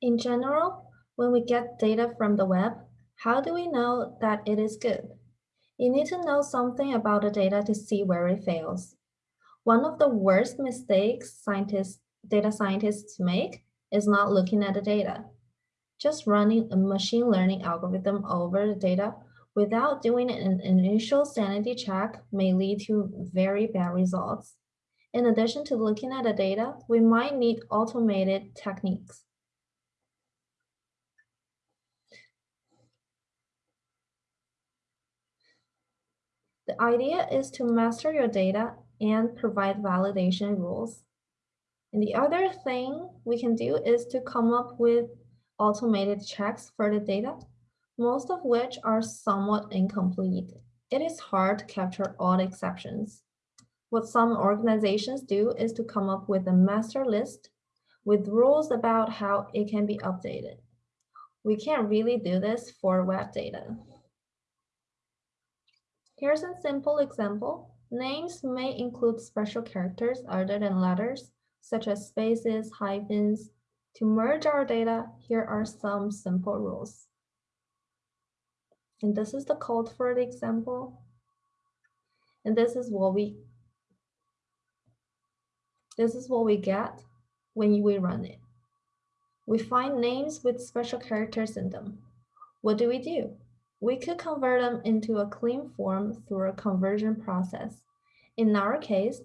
In general, when we get data from the web, how do we know that it is good? You need to know something about the data to see where it fails. One of the worst mistakes scientists, data scientists make is not looking at the data. Just running a machine learning algorithm over the data without doing an initial sanity check may lead to very bad results. In addition to looking at the data, we might need automated techniques. The idea is to master your data and provide validation rules. And the other thing we can do is to come up with automated checks for the data, most of which are somewhat incomplete. It is hard to capture all exceptions. What some organizations do is to come up with a master list with rules about how it can be updated. We can't really do this for web data. Here's a simple example. Names may include special characters other than letters, such as spaces, hyphens. To merge our data, here are some simple rules. And this is the code for the example. And this is what we this is what we get when we run it. We find names with special characters in them. What do we do? We could convert them into a clean form through a conversion process. In our case,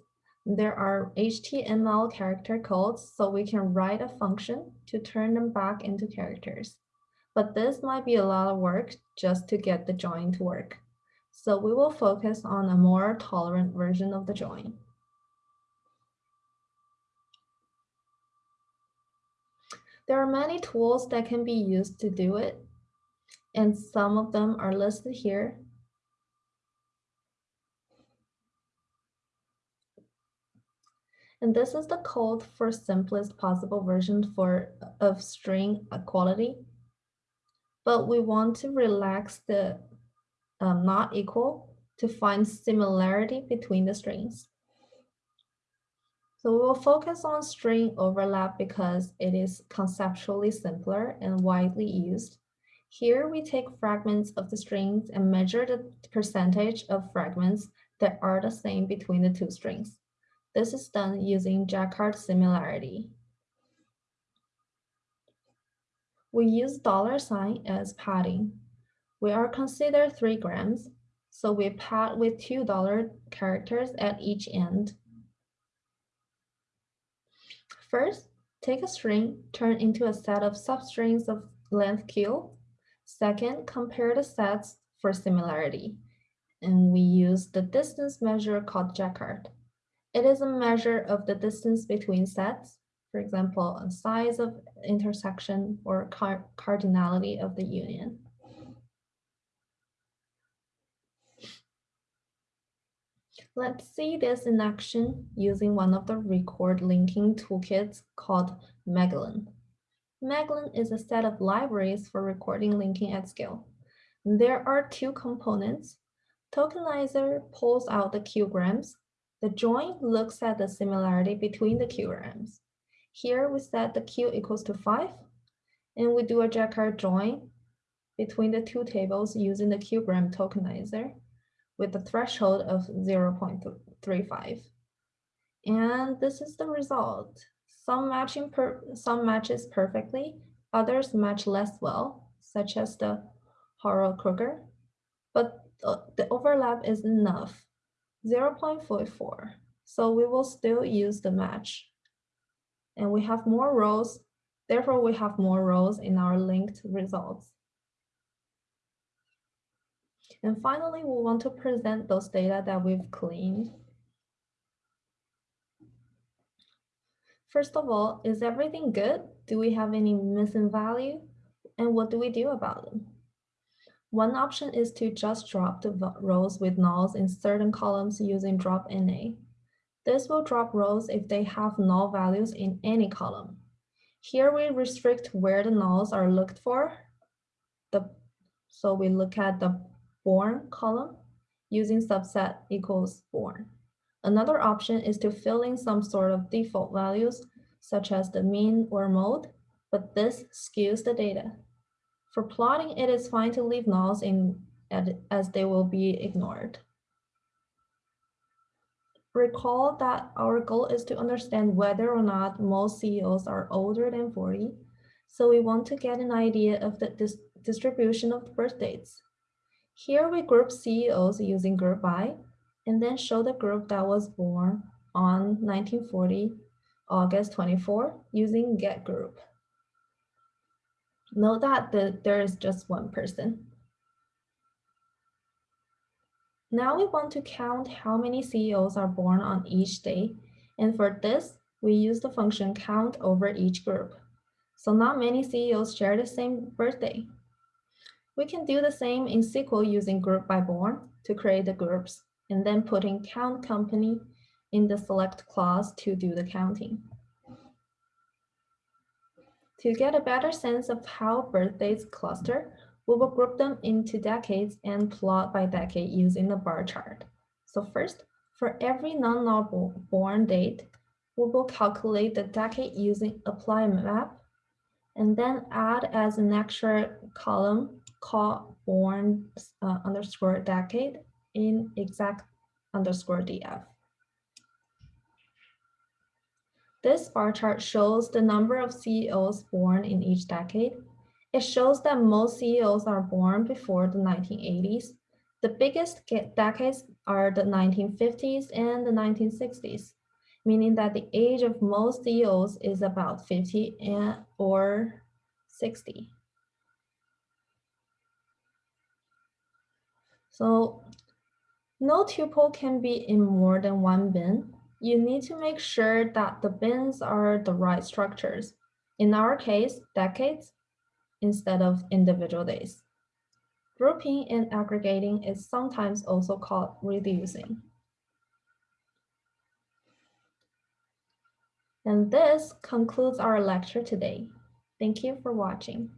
there are HTML character codes, so we can write a function to turn them back into characters. But this might be a lot of work just to get the join to work. So we will focus on a more tolerant version of the join. There are many tools that can be used to do it, and some of them are listed here. And this is the code for simplest possible version for of string equality. But we want to relax the um, not equal to find similarity between the strings. So we will focus on string overlap because it is conceptually simpler and widely used. Here we take fragments of the strings and measure the percentage of fragments that are the same between the two strings. This is done using Jaccard similarity. We use dollar sign as padding. We are considered three grams, so we pad with two dollar characters at each end. First, take a string, turn into a set of substrings of length q, Second, compare the sets for similarity. And we use the distance measure called Jaccard. It is a measure of the distance between sets, for example, a size of intersection or car cardinality of the union. Let's see this in action using one of the record linking toolkits called Magellan. Magellan is a set of libraries for recording linking at scale. There are two components. Tokenizer pulls out the qgrams. The join looks at the similarity between the qgrams. Here we set the q equals to 5, and we do a Jaccard join between the two tables using the qgram tokenizer with a threshold of 0.35. And this is the result. Some matching per some matches perfectly, others match less well, such as the Haro-Kruger, but the, the overlap is enough, 0.44. So we will still use the match. And we have more rows, therefore we have more rows in our linked results. And finally, we want to present those data that we've cleaned First of all, is everything good? Do we have any missing value? And what do we do about them? One option is to just drop the rows with nulls in certain columns using drop NA. This will drop rows if they have null values in any column. Here we restrict where the nulls are looked for. The, so we look at the born column using subset equals born. Another option is to fill in some sort of default values, such as the mean or mode, but this skews the data. For plotting, it is fine to leave nulls in as they will be ignored. Recall that our goal is to understand whether or not most CEOs are older than 40, so we want to get an idea of the dis distribution of birth dates. Here we group CEOs using group by, and then show the group that was born on 1940, August 24, using get group. Note that the, there is just one person. Now we want to count how many CEOs are born on each day. And for this, we use the function count over each group. So not many CEOs share the same birthday. We can do the same in SQL using group by born to create the groups and then putting count company in the select clause to do the counting. To get a better sense of how birthdays cluster, we will group them into decades and plot by decade using the bar chart. So first, for every non-null born date, we will calculate the decade using apply map and then add as an extra column called born uh, underscore decade in exact underscore df. This bar chart shows the number of CEOs born in each decade. It shows that most CEOs are born before the 1980s. The biggest decades are the 1950s and the 1960s, meaning that the age of most CEOs is about 50 and, or 60. So no tuple can be in more than one bin you need to make sure that the bins are the right structures. In our case, decades instead of individual days. Grouping and aggregating is sometimes also called reducing. And this concludes our lecture today. Thank you for watching.